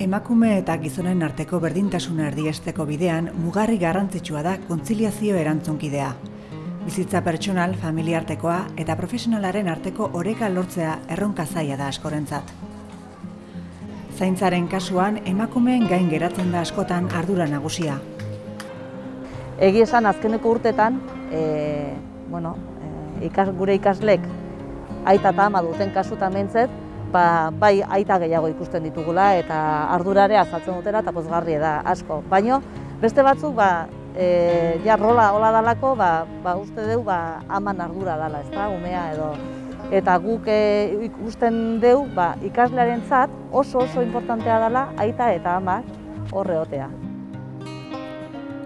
Emakume eta gizonen arteko berdintasuna erdiesteko bidean mugarri garrantzitsua da kontziliazio erantzunkidea. Bizitza pertsonal, familiartekoa eta profesionalaren arteko oreka lortzea erronka zaila da askorentzat. Zaintzaren kasuan emakumeen gain geratzen da askotan ardura nagusia. Egi esan azkeneko urtetan, e, bueno, e, ikas, gure ikaslek aita eta ama duten kasutan mentzet, ba, bai aita gehiago ikusten ditugula eta ardurare azaltzen dutela eta pozgarri da asko. Baino beste batzuk ba, e, ja rola hola dalako, ba, ba uste dugu ba, aman ardura dala, ez da, umea edo. Eta guk e, ikusten dugu ba, ikaslearen zat oso oso importantea dela aita eta amak horre otea.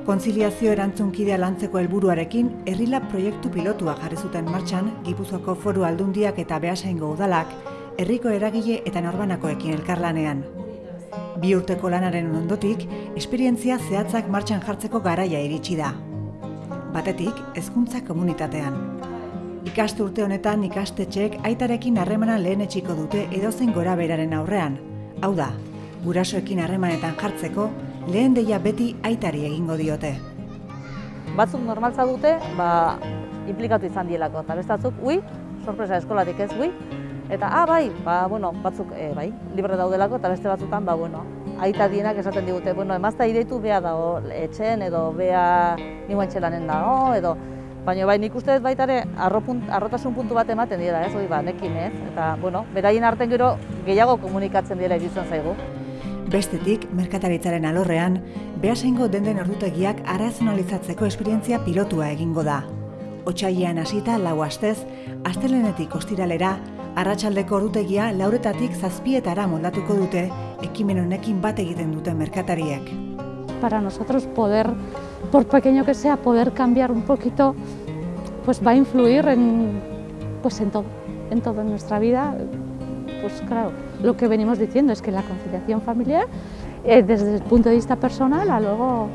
Konziliazio erantzunkidea lantzeko helburuarekin herrila proiektu pilotua jarri zuten martxan Gipuzkoako Foru Aldundiak eta Beasaingo udalak herriko eragile eta norbanakoekin elkarlanean. Bi urteko lanaren ondotik, esperientzia zehatzak martxan jartzeko garaia iritsi da. Batetik, hezkuntza komunitatean. Ikaste urte honetan ikastetxeek aitarekin harremana lehen etxiko dute edozen gora beraren aurrean. Hau da, gurasoekin harremanetan jartzeko, lehen deia beti aitari egingo diote. Batzuk normaltza dute, ba, implikatu izan dielako, eta bestatzuk, ui, sorpresa eskolatik ez, ui, Eta, ah, bai, ba, bueno, batzuk, e, bai, libre daudelako, eta beste batzutan, ba, bueno, aita dienak esaten digute, bueno, emazta ideitu beha dago etxen, edo beha nioen txelanen dago, edo, baina bai, nik uste baita ere, arrotasun puntu bat ematen dira, ez, oi, ba, nekin, ez, eta, bueno, beraien arten gero gehiago komunikatzen dira egizuen zaigu. Bestetik, merkataritzaren alorrean, behasengo denden errutegiak arazionalizatzeko esperientzia pilotua egingo da. Otsailean hasita lau astez, astelenetik ostiralera, Para nosotros poder, por pequeño que sea, poder cambiar un poquito, pues va a influir en, pues en todo, en todo nuestra vida. Pues claro, lo que venimos diciendo es que la conciliación familiar, eh, desde el punto de vista personal a luego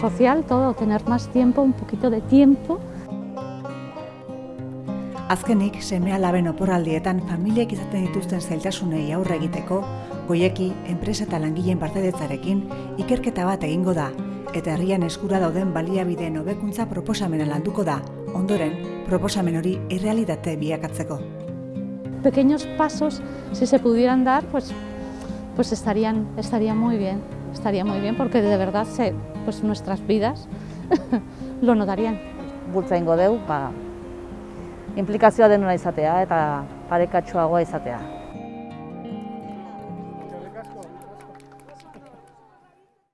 social, todo, tener más tiempo, un poquito de tiempo, Azkenik, semea laben oporraldietan familiek izaten dituzten zailtasunei aurre egiteko, goieki, enpresa eta langileen partedetzarekin, ikerketa bat egingo da, eta herrian eskura dauden baliabideen hobekuntza proposamena landuko da, ondoren, proposamen hori errealitate biakatzeko. Pequeños pasos, si se pudieran dar, pues, pues estarían, estaría muy bien, estaría muy bien, porque de verdad se, pues nuestras vidas lo notarían. Bultza ingo deu, ba, implikazioa denuna izatea eta parekatxoagoa izatea.